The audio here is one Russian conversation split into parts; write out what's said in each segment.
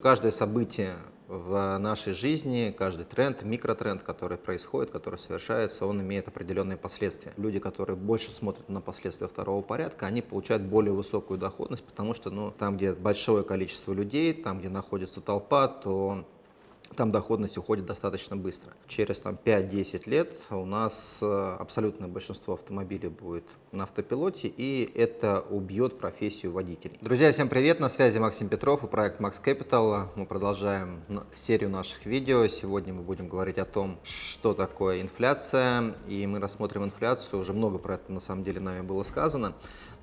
Каждое событие в нашей жизни, каждый тренд, микротренд, который происходит, который совершается, он имеет определенные последствия. Люди, которые больше смотрят на последствия второго порядка, они получают более высокую доходность, потому что ну, там, где большое количество людей, там, где находится толпа, то там доходность уходит достаточно быстро. Через 5-10 лет у нас э, абсолютное большинство автомобилей будет на автопилоте, и это убьет профессию водителей. Друзья, всем привет! На связи Максим Петров и проект Max Capital. Мы продолжаем серию наших видео. Сегодня мы будем говорить о том, что такое инфляция, и мы рассмотрим инфляцию. Уже много про это на самом деле нами было сказано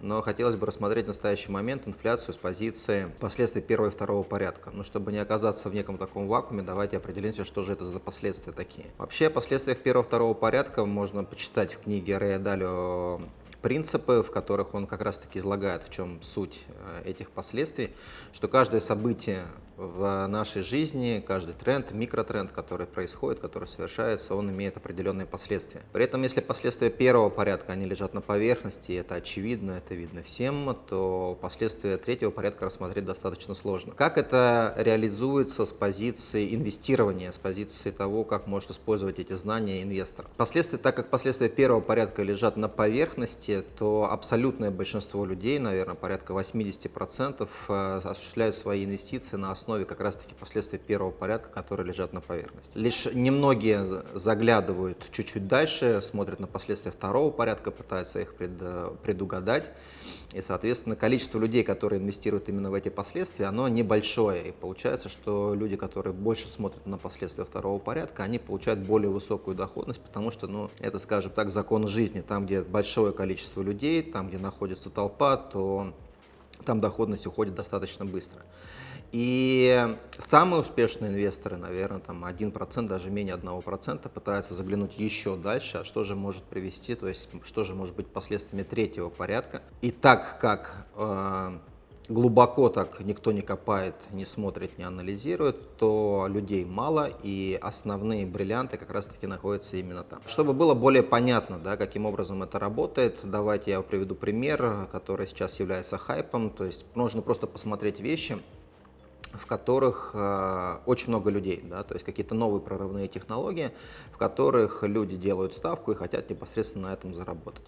но хотелось бы рассмотреть в настоящий момент инфляцию с позиции последствий первого и второго порядка. Но чтобы не оказаться в неком таком вакууме, давайте определимся, что же это за последствия такие. Вообще, о последствиях первого и второго порядка можно почитать в книге Рэя Далио принципы, в которых он как раз-таки излагает, в чем суть э, этих последствий, что каждое событие в нашей жизни, каждый тренд, микротренд, который происходит, который совершается, он имеет определенные последствия. При этом, если последствия первого порядка, они лежат на поверхности, это очевидно, это видно всем, то последствия третьего порядка рассмотреть достаточно сложно. Как это реализуется с позиции инвестирования, с позиции того, как может использовать эти знания инвестор? Последствия, так как последствия первого порядка лежат на поверхности, то абсолютное большинство людей, наверное, порядка 80%, э, осуществляют свои инвестиции на основе как раз-таки последствий первого порядка, которые лежат на поверхности. Лишь немногие заглядывают чуть-чуть дальше, смотрят на последствия второго порядка, пытаются их пред, предугадать. И, соответственно, количество людей, которые инвестируют именно в эти последствия, оно небольшое. И получается, что люди, которые больше смотрят на последствия второго порядка, они получают более высокую доходность, потому что, ну, это, скажем так, закон жизни. Там, где большое количество людей, там, где находится толпа, то там доходность уходит достаточно быстро. И самые успешные инвесторы, наверное, там 1%, даже менее 1% пытаются заглянуть еще дальше, а что же может привести, то есть что же может быть последствиями третьего порядка. И так как э, глубоко так никто не копает, не смотрит, не анализирует, то людей мало, и основные бриллианты как раз-таки находятся именно там. Чтобы было более понятно, да, каким образом это работает, давайте я приведу пример, который сейчас является хайпом, то есть нужно просто посмотреть вещи, в которых э, очень много людей, да, то есть какие-то новые прорывные технологии, в которых люди делают ставку и хотят непосредственно на этом заработать.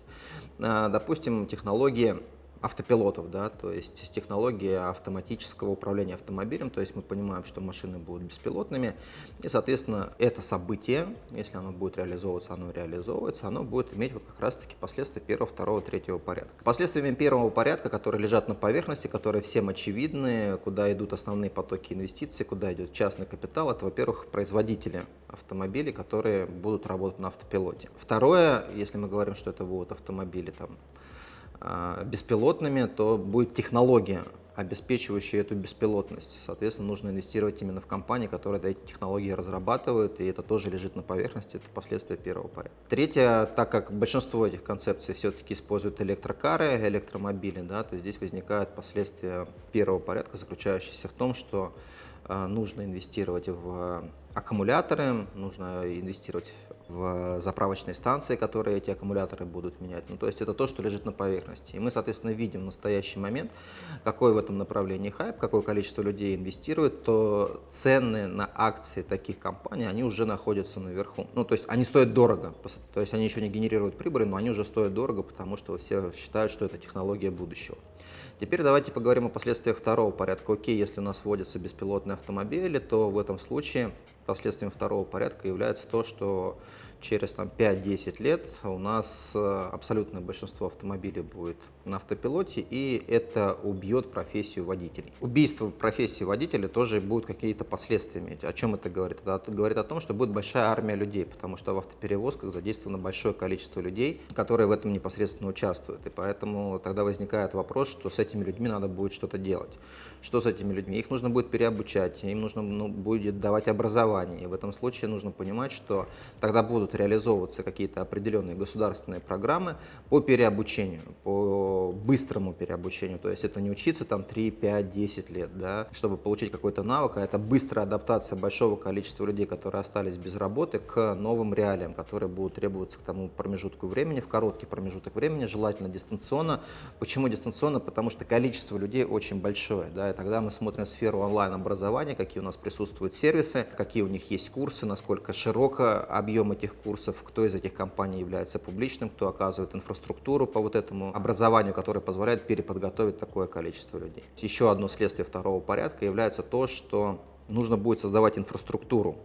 Э, допустим, технологии автопилотов, да, то есть технология автоматического управления автомобилем, то есть мы понимаем, что машины будут беспилотными, и, соответственно, это событие, если оно будет реализовываться, оно реализовывается, оно будет иметь вот как раз-таки последствия первого, второго, третьего порядка. Последствиями первого порядка, которые лежат на поверхности, которые всем очевидны, куда идут основные потоки инвестиций, куда идет частный капитал, это, во-первых, производители автомобилей, которые будут работать на автопилоте. Второе, если мы говорим, что это будут автомобили там беспилотными, то будет технология, обеспечивающая эту беспилотность. Соответственно, нужно инвестировать именно в компании, которые эти технологии разрабатывают, и это тоже лежит на поверхности, это последствия первого порядка. Третье, так как большинство этих концепций все-таки используют электрокары, электромобили, да, то здесь возникают последствия первого порядка, заключающиеся в том, что э, нужно инвестировать в аккумуляторы, нужно инвестировать в заправочные станции, которые эти аккумуляторы будут менять. Ну, то есть это то, что лежит на поверхности. И мы, соответственно, видим в настоящий момент, какой в этом направлении хайп, какое количество людей инвестирует, то цены на акции таких компаний, они уже находятся наверху. Ну, то есть они стоят дорого, то есть они еще не генерируют прибыли, но они уже стоят дорого, потому что все считают, что это технология будущего. Теперь давайте поговорим о последствиях второго порядка. Окей, если у нас вводятся беспилотные автомобили, то в этом случае последствием второго порядка является то, что через 5-10 лет у нас э, абсолютное большинство автомобилей будет на автопилоте, и это убьет профессию водителей. Убийство профессии водителя тоже будет какие-то последствия иметь. О чем это говорит? Это говорит о том, что будет большая армия людей, потому что в автоперевозках задействовано большое количество людей, которые в этом непосредственно участвуют. И поэтому тогда возникает вопрос, что с этими людьми надо будет что-то делать. Что с этими людьми? Их нужно будет переобучать, им нужно ну, будет давать образование. И в этом случае нужно понимать, что тогда будут реализовываться какие-то определенные государственные программы по переобучению, по быстрому переобучению. То есть это не учиться там 3, 5, 10 лет, да, чтобы получить какой-то навык, а это быстрая адаптация большого количества людей, которые остались без работы, к новым реалиям, которые будут требоваться к тому промежутку времени, в короткий промежуток времени, желательно дистанционно. Почему дистанционно? Потому что количество людей очень большое. Да, и тогда мы смотрим сферу онлайн-образования, какие у нас присутствуют сервисы, какие у них есть курсы, насколько широко объем этих курсов, кто из этих компаний является публичным, кто оказывает инфраструктуру по вот этому образованию, которое позволяет переподготовить такое количество людей. Еще одно следствие второго порядка является то, что нужно будет создавать инфраструктуру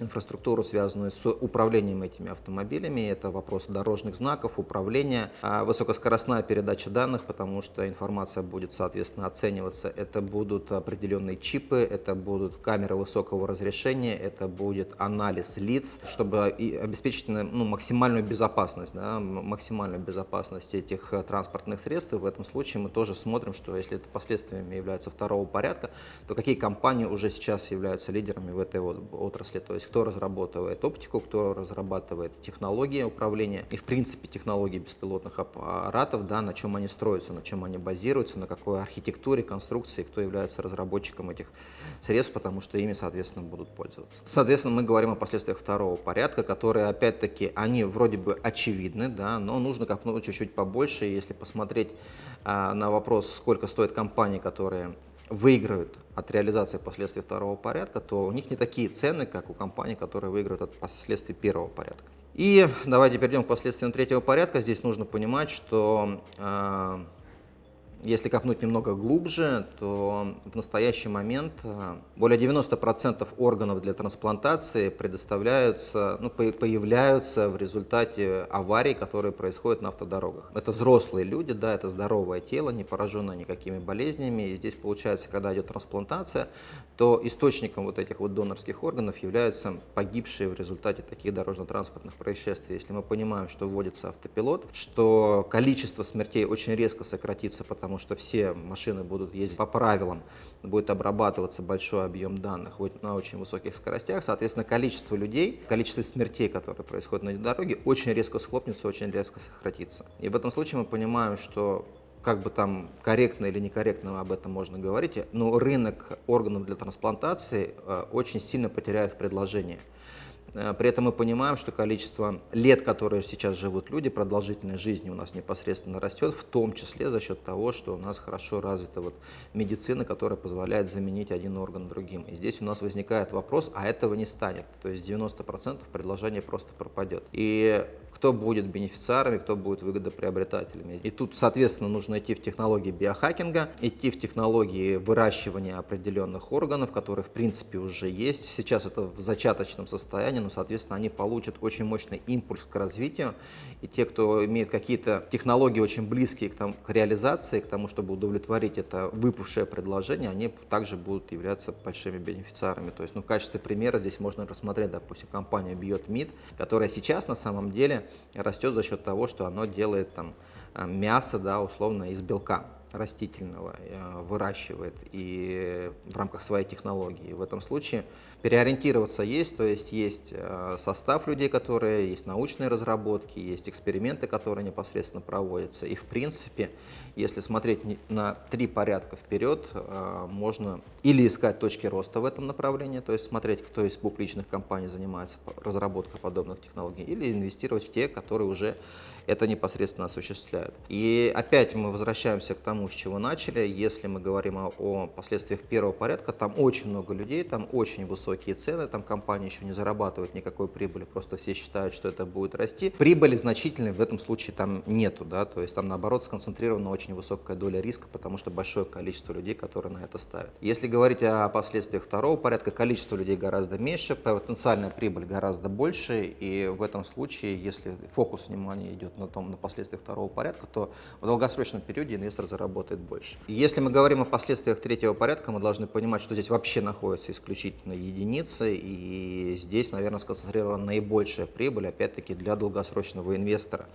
инфраструктуру, связанную с управлением этими автомобилями. Это вопрос дорожных знаков, управления, а высокоскоростная передача данных, потому что информация будет, соответственно, оцениваться. Это будут определенные чипы, это будут камеры высокого разрешения, это будет анализ лиц, чтобы обеспечить ну, максимальную безопасность, да, максимальную безопасность этих транспортных средств. И в этом случае мы тоже смотрим, что если это последствиями являются второго порядка, то какие компании уже сейчас являются лидерами в этой отрасли. То есть кто разрабатывает оптику, кто разрабатывает технологии управления и, в принципе, технологии беспилотных аппаратов, да, на чем они строятся, на чем они базируются, на какой архитектуре, конструкции, кто является разработчиком этих средств, потому что ими, соответственно, будут пользоваться. Соответственно, мы говорим о последствиях второго порядка, которые, опять-таки, они вроде бы очевидны, да, но нужно копнуть чуть-чуть побольше, если посмотреть а, на вопрос, сколько стоят компании, которые выиграют от реализации последствий второго порядка, то у них не такие цены, как у компаний, которые выиграют от последствий первого порядка. И давайте перейдем к последствиям третьего порядка. Здесь нужно понимать, что э, если копнуть немного глубже, то в настоящий момент э, более 90% органов для трансплантации предоставляются, ну, появляются в результате аварий, которые происходят на автодорогах. Это взрослые люди, да, это здоровое тело, не пораженное никакими болезнями. И здесь получается, когда идет трансплантация, то источником вот этих вот донорских органов являются погибшие в результате таких дорожно-транспортных происшествий. Если мы понимаем, что вводится автопилот, что количество смертей очень резко сократится, потому потому что все машины будут ездить по правилам, будет обрабатываться большой объем данных на очень высоких скоростях, соответственно, количество людей, количество смертей, которые происходят на дороге, очень резко схлопнется, очень резко сократится. И в этом случае мы понимаем, что как бы там корректно или некорректно об этом можно говорить, но рынок органов для трансплантации э, очень сильно потеряет в предложении. Э, при этом мы понимаем, что количество лет, которые сейчас живут люди, продолжительность жизни у нас непосредственно растет, в том числе за счет того, что у нас хорошо развита вот медицина, которая позволяет заменить один орган другим. И здесь у нас возникает вопрос, а этого не станет. То есть 90% предложения просто пропадет. И кто будет бенефициарами, кто будет выгодоприобретателями. И тут, соответственно, нужно идти в технологии биохакинга, идти в технологии выращивания определенных органов, которые, в принципе, уже есть. Сейчас это в зачаточном состоянии, но, соответственно, они получат очень мощный импульс к развитию. И те, кто имеет какие-то технологии очень близкие к, там, к реализации, к тому, чтобы удовлетворить это выпавшее предложение, они также будут являться большими бенефициарами. То есть, ну, в качестве примера здесь можно рассмотреть, допустим, компанию BioTmeat, которая сейчас на самом деле растет за счет того, что оно делает там э, мясо, да, условно, из белка растительного э, выращивает и в рамках своей технологии. В этом случае переориентироваться есть, то есть есть э, состав людей, которые, есть научные разработки, есть эксперименты, которые непосредственно проводятся. И в принципе, если смотреть на три порядка вперед, можно или искать точки роста в этом направлении, то есть смотреть, кто из публичных компаний занимается разработкой подобных технологий, или инвестировать в те, которые уже это непосредственно осуществляют. И опять мы возвращаемся к тому, с чего начали. Если мы говорим о, о последствиях первого порядка, там очень много людей, там очень высокие цены, там компания еще не зарабатывает никакой прибыли, просто все считают, что это будет расти. Прибыли значительной в этом случае там нету, да, то есть там наоборот сконцентрирована очень высокая доля риска, потому что большое количество людей, которые на это ставят. Если говорить о последствиях второго порядка, количество людей гораздо меньше, потенциальная прибыль гораздо больше, и в этом случае, если фокус внимания идет на том, на последствиях второго порядка, то в долгосрочном периоде инвестор заработает больше. И если мы говорим о последствиях третьего порядка, мы должны понимать, что здесь вообще находятся исключительно единицы, и здесь, наверное, сконцентрирована наибольшая прибыль, опять-таки, для долгосрочного инвестора,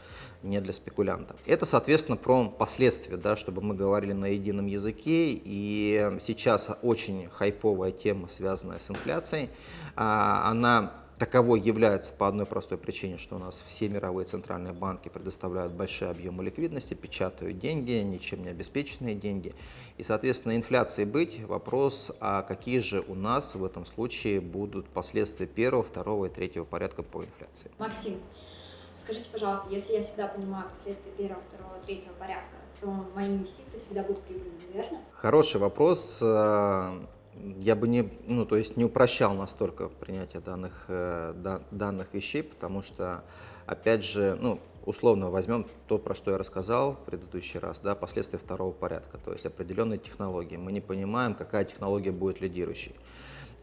не для спекулянта. Это, соответственно, про последствия, да, чтобы мы говорили на едином языке, и сейчас очень хайповая тема, связанная с инфляцией, а, она таковой является по одной простой причине, что у нас все мировые центральные банки предоставляют большие объемы ликвидности, печатают деньги, ничем не обеспеченные деньги. И, соответственно, инфляции быть, вопрос, а какие же у нас в этом случае будут последствия первого, второго и третьего порядка по инфляции. Максим, скажите, пожалуйста, если я всегда понимаю последствия первого, второго, третьего порядка, мои инвестиции всегда будут прибыльными, верно? Хороший вопрос. Э, я бы не, ну, то есть не упрощал настолько принятие данных, э, данных вещей, потому что, опять же, ну, условно возьмем то, про что я рассказал в предыдущий раз, да, последствия второго порядка, то есть определенные технологии. Мы не понимаем, какая технология будет лидирующей.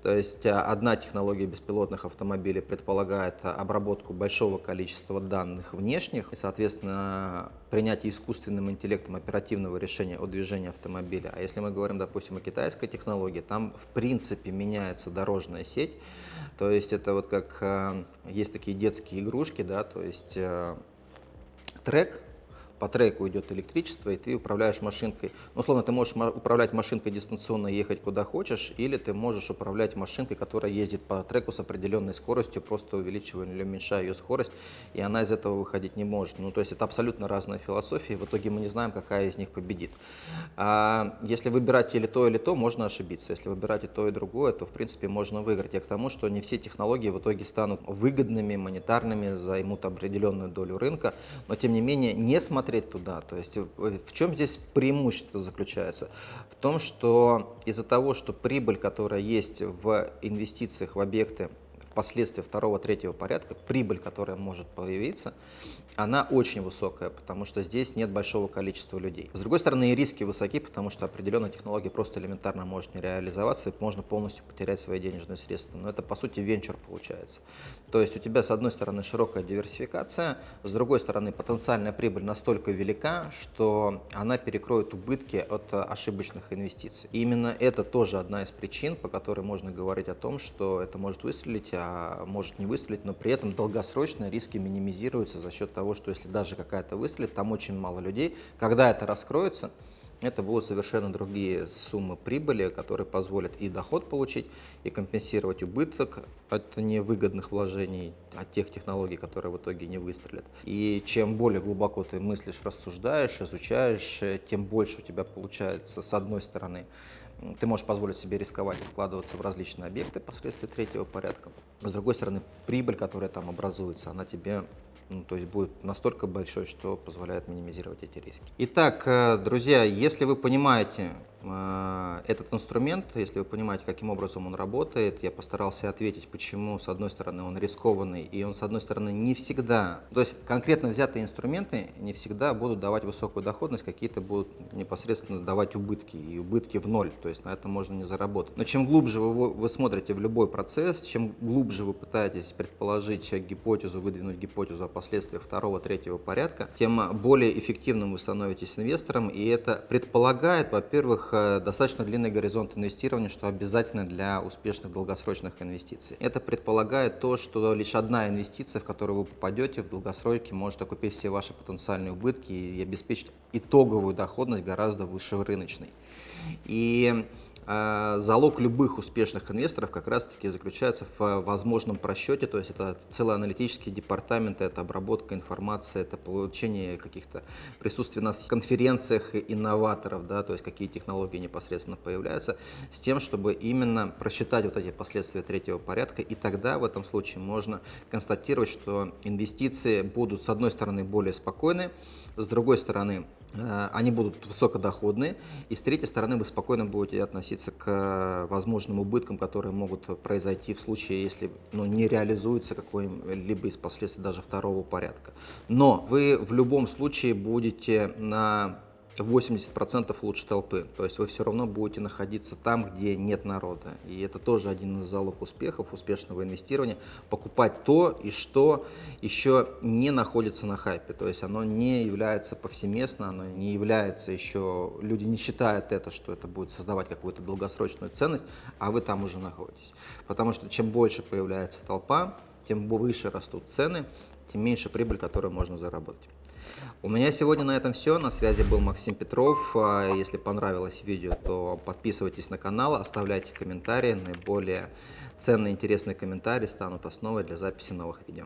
То есть а, одна технология беспилотных автомобилей предполагает обработку большого количества данных внешних и, соответственно, принятие искусственным интеллектом оперативного решения о движении автомобиля. А если мы говорим, допустим, о китайской технологии, там в принципе меняется дорожная сеть. То есть это вот как а, есть такие детские игрушки, да, то есть трек, по треку идет электричество, и ты управляешь машинкой. Ну, условно, ты можешь управлять машинкой дистанционно, ехать куда хочешь, или ты можешь управлять машинкой, которая ездит по треку с определенной скоростью, просто увеличивая или уменьшая ее скорость, и она из этого выходить не может. Ну, то есть это абсолютно разная философия, и в итоге мы не знаем, какая из них победит. А если выбирать или то, или то, можно ошибиться. Если выбирать и то, и другое, то, в принципе, можно выиграть. Я к тому, что не все технологии в итоге станут выгодными, монетарными, займут определенную долю рынка, но, тем не менее, несмотря смотреть туда. То есть э, в чем здесь преимущество заключается? В том, что из-за того, что прибыль, которая есть в инвестициях в объекты, впоследствии второго, третьего порядка, прибыль, которая может появиться, она очень высокая, потому что здесь нет большого количества людей. С другой стороны, и риски высоки, потому что определенная технология просто элементарно может не реализоваться, и можно полностью потерять свои денежные средства. Но это, по сути, венчур получается. То есть у тебя, с одной стороны, широкая диверсификация, с другой стороны, потенциальная прибыль настолько велика, что она перекроет убытки от ошибочных инвестиций. И именно это тоже одна из причин, по которой можно говорить о том, что это может выстрелить, а может не выстрелить, но при этом долгосрочно риски минимизируются за счет того, того, что если даже какая-то выстрелит, там очень мало людей. Когда это раскроется, это будут совершенно другие суммы прибыли, которые позволят и доход получить, и компенсировать убыток от невыгодных вложений, от тех технологий, которые в итоге не выстрелят. И чем более глубоко ты мыслишь, рассуждаешь, изучаешь, тем больше у тебя получается, с одной стороны, ты можешь позволить себе рисковать и вкладываться в различные объекты последствия третьего порядка. С другой стороны, прибыль, которая там образуется, она тебе ну, то есть будет настолько большой, что позволяет минимизировать эти риски. Итак, э, друзья, если вы понимаете, Э, этот инструмент, если вы понимаете, каким образом он работает, я постарался ответить, почему, с одной стороны, он рискованный, и он, с одной стороны, не всегда, то есть конкретно взятые инструменты не всегда будут давать высокую доходность, какие-то будут непосредственно давать убытки, и убытки в ноль, то есть на это можно не заработать. Но чем глубже вы, вы смотрите в любой процесс, чем глубже вы пытаетесь предположить гипотезу, выдвинуть гипотезу о последствиях второго, третьего порядка, тем более эффективным вы становитесь инвестором, и это предполагает, во-первых, достаточно длинный горизонт инвестирования, что обязательно для успешных долгосрочных инвестиций. Это предполагает то, что лишь одна инвестиция, в которую вы попадете в долгосроке, может окупить все ваши потенциальные убытки и обеспечить итоговую доходность гораздо выше рыночной. И залог любых успешных инвесторов как раз-таки заключается в возможном просчете, то есть это целый аналитический департамент, это обработка информации, это получение каких-то присутствий на конференциях инноваторов, да, то есть какие технологии непосредственно появляются, с тем, чтобы именно просчитать вот эти последствия третьего порядка, и тогда в этом случае можно констатировать, что инвестиции будут с одной стороны более спокойны, с другой стороны Э, они будут высокодоходные, и с третьей стороны вы спокойно будете относиться к э, возможным убыткам, которые могут произойти в случае, если ну, не реализуется какой-либо из последствий даже второго порядка. Но вы в любом случае будете на 80% лучше толпы. То есть вы все равно будете находиться там, где нет народа. И это тоже один из залог успехов, успешного инвестирования. Покупать то, и что еще не находится на хайпе. То есть оно не является повсеместно, оно не является еще... Люди не считают это, что это будет создавать какую-то долгосрочную ценность, а вы там уже находитесь. Потому что чем больше появляется толпа, тем выше растут цены, тем меньше прибыль, которую можно заработать. У меня сегодня на этом все. На связи был Максим Петров. А Если понравилось видео, то подписывайтесь на канал, оставляйте комментарии. Наиболее ценные, интересные комментарии станут основой для записи новых видео.